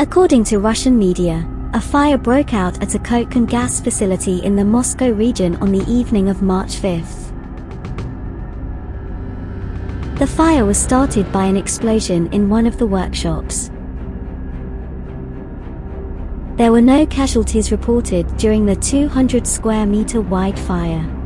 According to Russian media, a fire broke out at a coke and gas facility in the Moscow region on the evening of March 5th. The fire was started by an explosion in one of the workshops. There were no casualties reported during the 200 square meter wide fire.